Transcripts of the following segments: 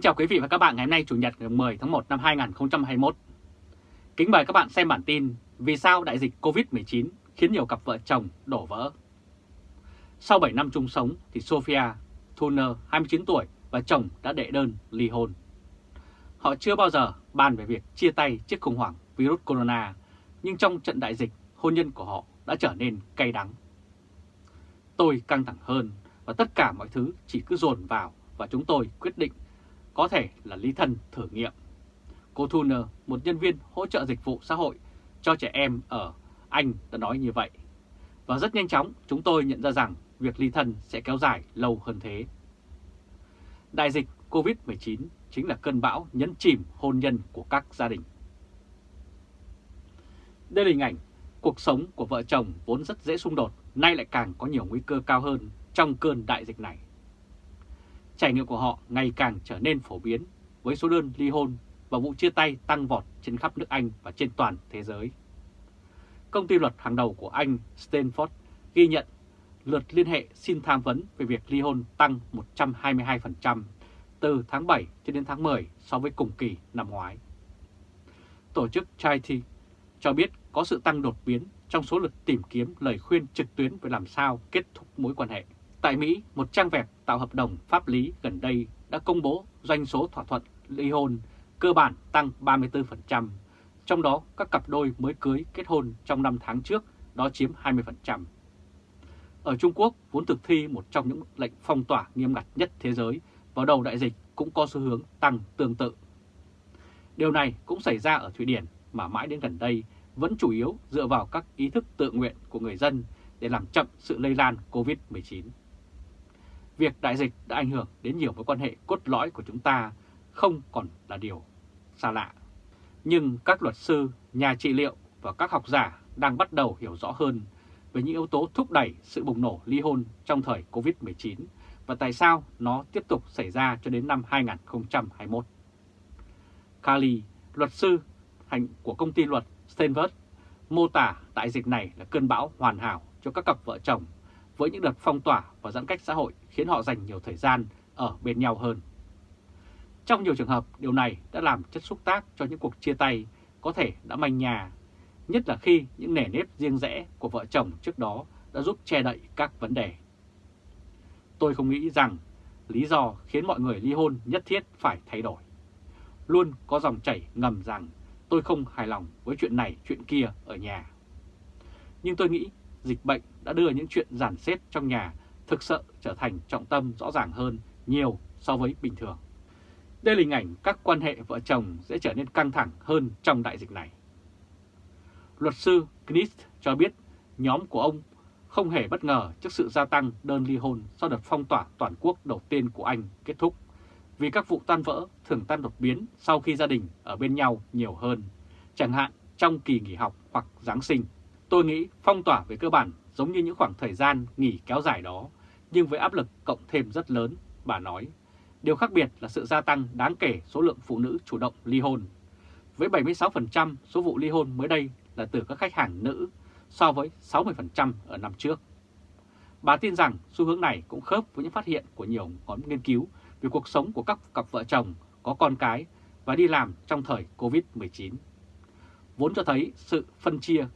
Kính chào quý vị và các bạn ngày hôm nay Chủ nhật ngày 10 tháng 1 năm 2021. Kính mời các bạn xem bản tin Vì sao đại dịch Covid-19 khiến nhiều cặp vợ chồng đổ vỡ. Sau 7 năm chung sống thì Sophia Thuner, 29 tuổi và chồng đã đệ đơn ly hôn. Họ chưa bao giờ bàn về việc chia tay trước khủng hoảng virus corona, nhưng trong trận đại dịch, hôn nhân của họ đã trở nên cay đắng. Tôi căng thẳng hơn và tất cả mọi thứ chỉ cứ dồn vào và chúng tôi quyết định có thể là ly thân thử nghiệm. Cô Thuner, một nhân viên hỗ trợ dịch vụ xã hội cho trẻ em ở Anh đã nói như vậy. Và rất nhanh chóng chúng tôi nhận ra rằng việc ly thân sẽ kéo dài lâu hơn thế. Đại dịch COVID-19 chính là cơn bão nhấn chìm hôn nhân của các gia đình. Đây là hình ảnh cuộc sống của vợ chồng vốn rất dễ xung đột, nay lại càng có nhiều nguy cơ cao hơn trong cơn đại dịch này. Trải nghiệm của họ ngày càng trở nên phổ biến với số đơn ly hôn và vụ chia tay tăng vọt trên khắp nước Anh và trên toàn thế giới. Công ty luật hàng đầu của Anh, Stanford, ghi nhận lượt liên hệ xin tham vấn về việc ly hôn tăng 122% từ tháng 7 cho đến tháng 10 so với cùng kỳ năm ngoái. Tổ chức Charity cho biết có sự tăng đột biến trong số lượt tìm kiếm lời khuyên trực tuyến về làm sao kết thúc mối quan hệ. Tại Mỹ, một trang web tạo hợp đồng pháp lý gần đây đã công bố doanh số thỏa thuận ly hôn cơ bản tăng 34%, trong đó các cặp đôi mới cưới kết hôn trong 5 tháng trước đó chiếm 20%. Ở Trung Quốc, vốn thực thi một trong những lệnh phong tỏa nghiêm ngặt nhất thế giới vào đầu đại dịch cũng có xu hướng tăng tương tự. Điều này cũng xảy ra ở Thụy Điển mà mãi đến gần đây vẫn chủ yếu dựa vào các ý thức tự nguyện của người dân để làm chậm sự lây lan COVID-19. Việc đại dịch đã ảnh hưởng đến nhiều mối quan hệ cốt lõi của chúng ta không còn là điều xa lạ. Nhưng các luật sư, nhà trị liệu và các học giả đang bắt đầu hiểu rõ hơn về những yếu tố thúc đẩy sự bùng nổ ly hôn trong thời Covid-19 và tại sao nó tiếp tục xảy ra cho đến năm 2021. Kali, luật sư hành của công ty luật Stanford, mô tả đại dịch này là cơn bão hoàn hảo cho các cặp vợ chồng với những đợt phong tỏa và giãn cách xã hội khiến họ dành nhiều thời gian ở bên nhau hơn. Trong nhiều trường hợp, điều này đã làm chất xúc tác cho những cuộc chia tay có thể đã manh nhà, nhất là khi những nề nếp riêng rẽ của vợ chồng trước đó đã giúp che đậy các vấn đề. Tôi không nghĩ rằng lý do khiến mọi người ly hôn nhất thiết phải thay đổi. Luôn có dòng chảy ngầm rằng tôi không hài lòng với chuyện này chuyện kia ở nhà. Nhưng tôi nghĩ dịch bệnh đã đưa những chuyện giản xếp trong nhà thực sự trở thành trọng tâm rõ ràng hơn nhiều so với bình thường. Đây là hình ảnh các quan hệ vợ chồng sẽ trở nên căng thẳng hơn trong đại dịch này. Luật sư Knist cho biết nhóm của ông không hề bất ngờ trước sự gia tăng đơn ly hôn sau đợt phong tỏa toàn quốc đầu tiên của Anh kết thúc, vì các vụ tan vỡ thường tan đột biến sau khi gia đình ở bên nhau nhiều hơn, chẳng hạn trong kỳ nghỉ học hoặc Giáng sinh. Tôi nghĩ phong tỏa về cơ bản giống như những khoảng thời gian nghỉ kéo dài đó, nhưng với áp lực cộng thêm rất lớn, bà nói. Điều khác biệt là sự gia tăng đáng kể số lượng phụ nữ chủ động ly hôn. Với 76% số vụ ly hôn mới đây là từ các khách hàng nữ so với 60% ở năm trước. Bà tin rằng xu hướng này cũng khớp với những phát hiện của nhiều nhóm nghiên cứu về cuộc sống của các cặp vợ chồng có con cái và đi làm trong thời Covid-19. Vốn cho thấy sự phân chia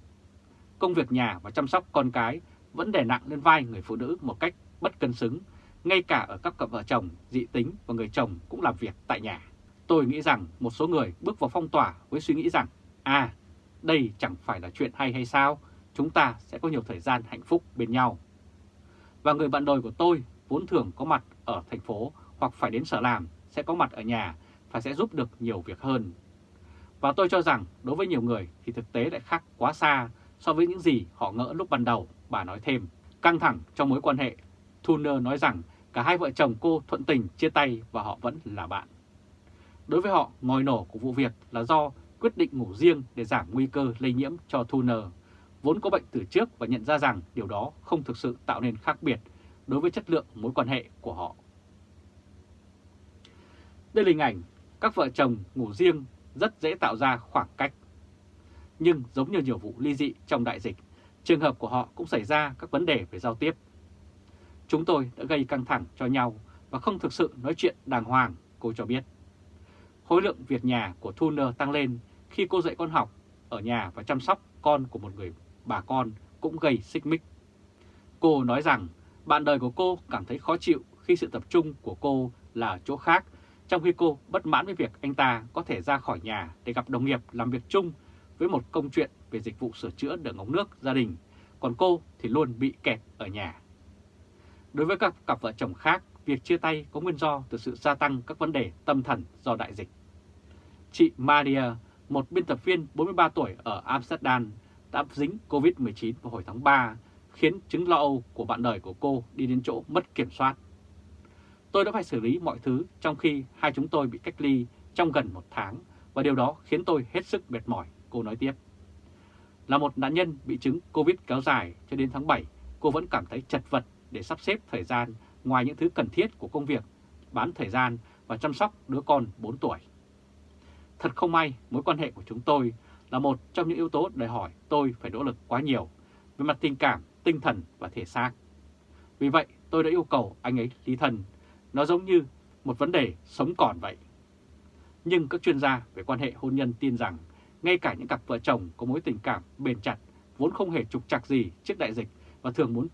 công việc nhà và chăm sóc con cái vẫn đè nặng lên vai người phụ nữ một cách bất cân xứng, ngay cả ở các cặp vợ chồng dị tính và người chồng cũng làm việc tại nhà. Tôi nghĩ rằng một số người bước vào phong tỏa với suy nghĩ rằng, à, đây chẳng phải là chuyện hay hay sao, chúng ta sẽ có nhiều thời gian hạnh phúc bên nhau. Và người bạn đời của tôi vốn thường có mặt ở thành phố hoặc phải đến sở làm sẽ có mặt ở nhà và sẽ giúp được nhiều việc hơn. Và tôi cho rằng đối với nhiều người thì thực tế lại khác quá xa so với những gì họ ngỡ lúc ban đầu, bà nói thêm. Căng thẳng trong mối quan hệ, Thuner nói rằng cả hai vợ chồng cô thuận tình chia tay và họ vẫn là bạn. Đối với họ, ngòi nổ của vụ việc là do quyết định ngủ riêng để giảm nguy cơ lây nhiễm cho Thuner, vốn có bệnh từ trước và nhận ra rằng điều đó không thực sự tạo nên khác biệt đối với chất lượng mối quan hệ của họ. Đây là hình ảnh các vợ chồng ngủ riêng rất dễ tạo ra khoảng cách nhưng giống như nhiều vụ ly dị trong đại dịch, trường hợp của họ cũng xảy ra các vấn đề về giao tiếp. Chúng tôi đã gây căng thẳng cho nhau và không thực sự nói chuyện đàng hoàng, cô cho biết. khối lượng việc nhà của Thuner tăng lên khi cô dạy con học ở nhà và chăm sóc con của một người bà con cũng gây xích mích. Cô nói rằng bạn đời của cô cảm thấy khó chịu khi sự tập trung của cô là ở chỗ khác, trong khi cô bất mãn với việc anh ta có thể ra khỏi nhà để gặp đồng nghiệp làm việc chung với một công chuyện về dịch vụ sửa chữa đường ống nước gia đình, còn cô thì luôn bị kẹt ở nhà. Đối với các cặp vợ chồng khác, việc chia tay có nguyên do từ sự gia tăng các vấn đề tâm thần do đại dịch. Chị Maria, một biên tập viên 43 tuổi ở Amsterdam, đã dính COVID-19 vào hồi tháng 3, khiến chứng lo âu của bạn đời của cô đi đến chỗ mất kiểm soát. Tôi đã phải xử lý mọi thứ trong khi hai chúng tôi bị cách ly trong gần một tháng và điều đó khiến tôi hết sức mệt mỏi, cô nói tiếp. Là một nạn nhân bị chứng Covid kéo dài cho đến tháng 7, cô vẫn cảm thấy chật vật để sắp xếp thời gian ngoài những thứ cần thiết của công việc, bán thời gian và chăm sóc đứa con 4 tuổi. Thật không may, mối quan hệ của chúng tôi là một trong những yếu tố đòi hỏi tôi phải nỗ lực quá nhiều về mặt tình cảm, tinh thần và thể xác. Vì vậy, tôi đã yêu cầu anh ấy ly thân. Nó giống như một vấn đề sống còn vậy. Nhưng các chuyên gia về quan hệ hôn nhân tin rằng ngay cả những cặp vợ chồng có mối tình cảm bền chặt vốn không hề trục trặc gì trước đại dịch và thường muốn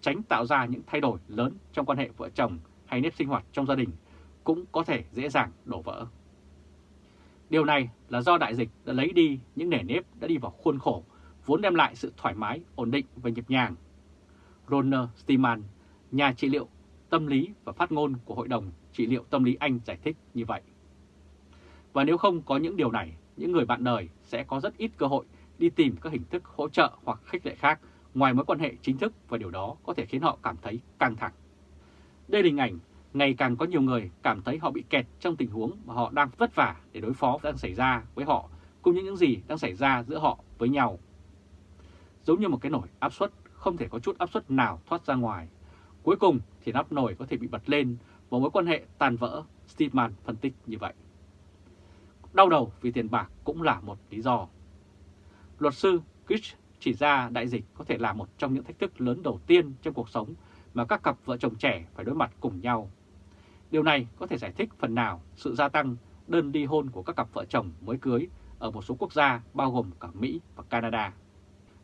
tránh tạo ra những thay đổi lớn trong quan hệ vợ chồng hay nếp sinh hoạt trong gia đình cũng có thể dễ dàng đổ vỡ. Điều này là do đại dịch đã lấy đi những nề nếp đã đi vào khuôn khổ, vốn đem lại sự thoải mái, ổn định và nhịp nhàng. Ronald Steeman, nhà trị liệu tâm lý và phát ngôn của Hội đồng Trị liệu Tâm lý Anh giải thích như vậy. Và nếu không có những điều này, những người bạn đời sẽ có rất ít cơ hội đi tìm các hình thức hỗ trợ hoặc khích lệ khác ngoài mối quan hệ chính thức và điều đó có thể khiến họ cảm thấy căng thẳng. Đây là hình ảnh ngày càng có nhiều người cảm thấy họ bị kẹt trong tình huống mà họ đang vất vả để đối phó đang xảy ra với họ, cũng như những gì đang xảy ra giữa họ với nhau. Giống như một cái nồi áp suất, không thể có chút áp suất nào thoát ra ngoài. Cuối cùng thì nắp nồi có thể bị bật lên và mối quan hệ tàn vỡ, Steedman phân tích như vậy. Đau đầu vì tiền bạc cũng là một lý do. Luật sư Kish chỉ ra đại dịch có thể là một trong những thách thức lớn đầu tiên trong cuộc sống mà các cặp vợ chồng trẻ phải đối mặt cùng nhau. Điều này có thể giải thích phần nào sự gia tăng đơn ly hôn của các cặp vợ chồng mới cưới ở một số quốc gia bao gồm cả Mỹ và Canada.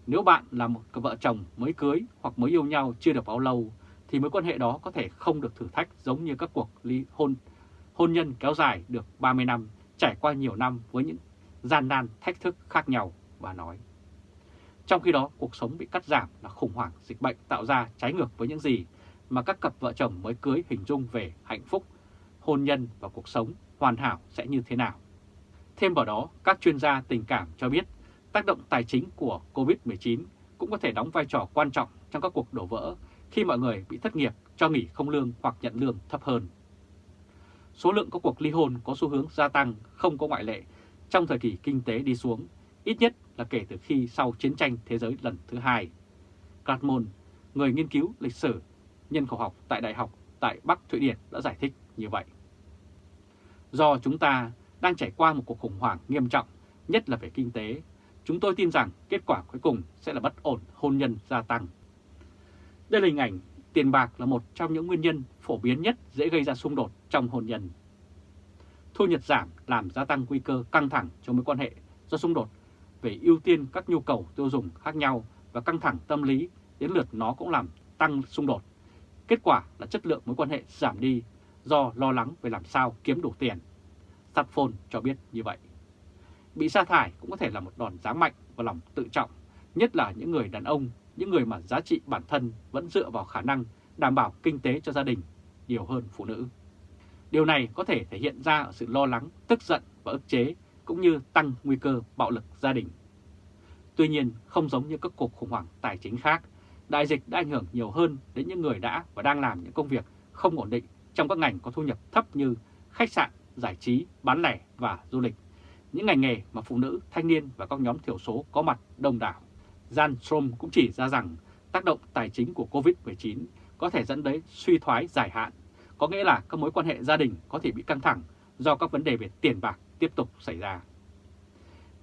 Nếu bạn là một cặp vợ chồng mới cưới hoặc mới yêu nhau chưa được bao lâu, thì mối quan hệ đó có thể không được thử thách giống như các cuộc ly hôn hôn nhân kéo dài được 30 năm, trải qua nhiều năm với những gian nan thách thức khác nhau, bà nói. Trong khi đó, cuộc sống bị cắt giảm là khủng hoảng dịch bệnh tạo ra trái ngược với những gì mà các cặp vợ chồng mới cưới hình dung về hạnh phúc, hôn nhân và cuộc sống hoàn hảo sẽ như thế nào. Thêm vào đó, các chuyên gia tình cảm cho biết tác động tài chính của COVID-19 cũng có thể đóng vai trò quan trọng trong các cuộc đổ vỡ khi mọi người bị thất nghiệp, cho nghỉ không lương hoặc nhận lương thấp hơn. Số lượng các cuộc ly hôn có xu hướng gia tăng không có ngoại lệ trong thời kỳ kinh tế đi xuống, ít nhất là kể từ khi sau chiến tranh thế giới lần thứ hai. Cartmon, người nghiên cứu lịch sử, nhân khẩu học tại Đại học tại Bắc Thụy Điển đã giải thích như vậy. Do chúng ta đang trải qua một cuộc khủng hoảng nghiêm trọng, nhất là về kinh tế, chúng tôi tin rằng kết quả cuối cùng sẽ là bất ổn hôn nhân gia tăng. Đây là hình ảnh tiền bạc là một trong những nguyên nhân phổ biến nhất dễ gây ra xung đột trong hôn nhân. Thu nhập giảm làm gia tăng nguy cơ căng thẳng trong mối quan hệ do xung đột về ưu tiên các nhu cầu tiêu dùng khác nhau và căng thẳng tâm lý đến lượt nó cũng làm tăng xung đột. Kết quả là chất lượng mối quan hệ giảm đi do lo lắng về làm sao kiếm đủ tiền. Satphone cho biết như vậy. Bị sa thải cũng có thể là một đòn giáng mạnh vào lòng tự trọng, nhất là những người đàn ông, những người mà giá trị bản thân vẫn dựa vào khả năng đảm bảo kinh tế cho gia đình nhiều hơn phụ nữ. Điều này có thể thể hiện ra ở sự lo lắng, tức giận và ức chế cũng như tăng nguy cơ bạo lực gia đình. Tuy nhiên, không giống như các cuộc khủng hoảng tài chính khác, đại dịch đã ảnh hưởng nhiều hơn đến những người đã và đang làm những công việc không ổn định trong các ngành có thu nhập thấp như khách sạn, giải trí, bán lẻ và du lịch, những ngành nghề mà phụ nữ, thanh niên và các nhóm thiểu số có mặt đông đảo. Jan Strom cũng chỉ ra rằng tác động tài chính của COVID-19 có thể dẫn đến suy thoái dài hạn, có nghĩa là các mối quan hệ gia đình có thể bị căng thẳng do các vấn đề về tiền bạc tiếp tục xảy ra.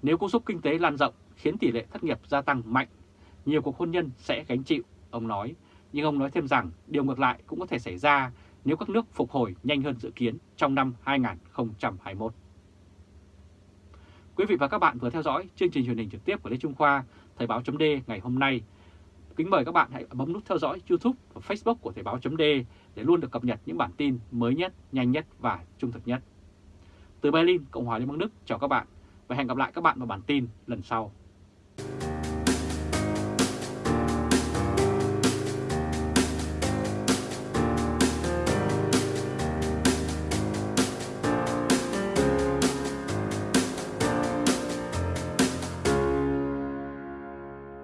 Nếu cú sốc kinh tế lan rộng khiến tỷ lệ thất nghiệp gia tăng mạnh, nhiều cuộc hôn nhân sẽ gánh chịu, ông nói. Nhưng ông nói thêm rằng điều ngược lại cũng có thể xảy ra nếu các nước phục hồi nhanh hơn dự kiến trong năm 2021. Quý vị và các bạn vừa theo dõi chương trình truyền hình trực tiếp của Lê Trung Khoa, Thời báo chấm ngày hôm nay. Kính mời các bạn hãy bấm nút theo dõi YouTube và Facebook của Thời báo .d để luôn được cập nhật những bản tin mới nhất, nhanh nhất và trung thực nhất. Từ Berlin, Cộng hòa Liên bang Đức chào các bạn và hẹn gặp lại các bạn vào bản tin lần sau.